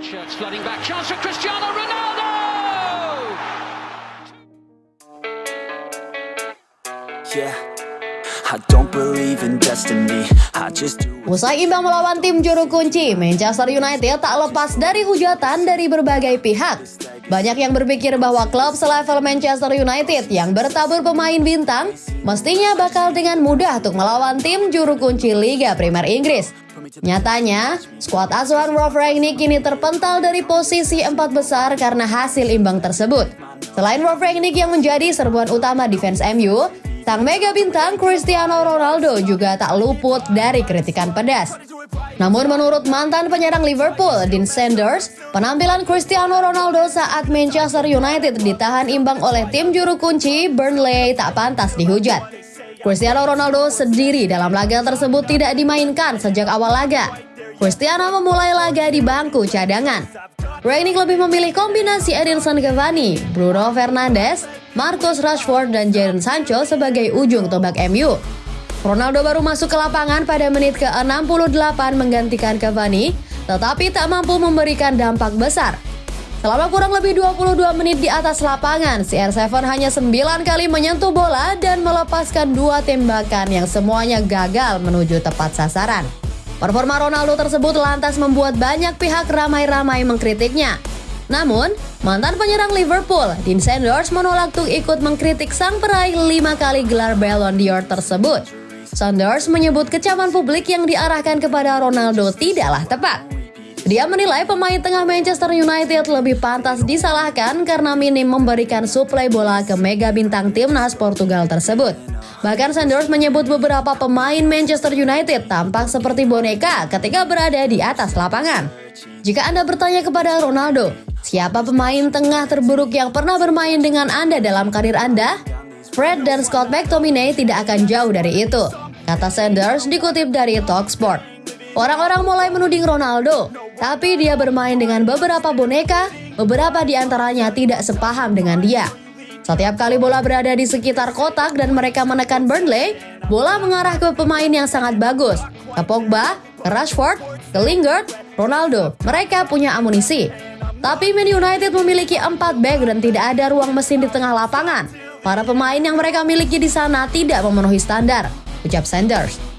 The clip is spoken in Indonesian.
It's flooding back. Chance for Cristiano Ronaldo! Yeah, I don't believe in destiny. I just do. Usai imbang melawan tim juru kunci, Manchester United tak lepas dari hujatan dari berbagai pihak. Banyak yang berpikir bahwa klub selevel Manchester United yang bertabur pemain bintang mestinya bakal dengan mudah untuk melawan tim juru kunci Liga Premier Inggris. Nyatanya, skuad asuhan Rolf Rangnick kini terpental dari posisi empat besar karena hasil imbang tersebut. Selain Rolf Rangnick yang menjadi serbuan utama defense MU, Sang mega bintang Cristiano Ronaldo juga tak luput dari kritikan pedas. Namun menurut mantan penyerang Liverpool, Dean Sanders, penampilan Cristiano Ronaldo saat Manchester United ditahan imbang oleh tim juru kunci Burnley tak pantas dihujat. Cristiano Ronaldo sendiri dalam laga tersebut tidak dimainkan sejak awal laga. Cristiano memulai laga di bangku cadangan. Rangnick lebih memilih kombinasi Edinson Cavani, Bruno Fernandes, Marcus Rashford, dan Jadon Sancho sebagai ujung tombak MU. Ronaldo baru masuk ke lapangan pada menit ke-68 menggantikan Cavani, tetapi tak mampu memberikan dampak besar. Selama kurang lebih 22 menit di atas lapangan, CR7 hanya 9 kali menyentuh bola dan melepaskan dua tembakan yang semuanya gagal menuju tepat sasaran. Performa Ronaldo tersebut lantas membuat banyak pihak ramai-ramai mengkritiknya. Namun, mantan penyerang Liverpool, Dean Sanders menolak untuk ikut mengkritik sang peraih lima kali gelar Ballon d'Or tersebut. Sanders menyebut kecaman publik yang diarahkan kepada Ronaldo tidaklah tepat. Dia menilai pemain tengah Manchester United lebih pantas disalahkan karena minim memberikan suplai bola ke mega bintang timnas Portugal tersebut. Bahkan Sanders menyebut beberapa pemain Manchester United tampak seperti boneka ketika berada di atas lapangan. Jika Anda bertanya kepada Ronaldo, siapa pemain tengah terburuk yang pernah bermain dengan Anda dalam karir Anda? Fred dan Scott McTominay tidak akan jauh dari itu, kata Sanders dikutip dari Talksport. Orang-orang mulai menuding Ronaldo, tapi dia bermain dengan beberapa boneka, beberapa di antaranya tidak sepaham dengan dia. Setiap kali bola berada di sekitar kotak dan mereka menekan Burnley, bola mengarah ke pemain yang sangat bagus. Ke Pogba, ke Rashford, ke Lingard, Ronaldo. Mereka punya amunisi. Tapi Man United memiliki 4 back dan tidak ada ruang mesin di tengah lapangan. Para pemain yang mereka miliki di sana tidak memenuhi standar, ucap Sanders.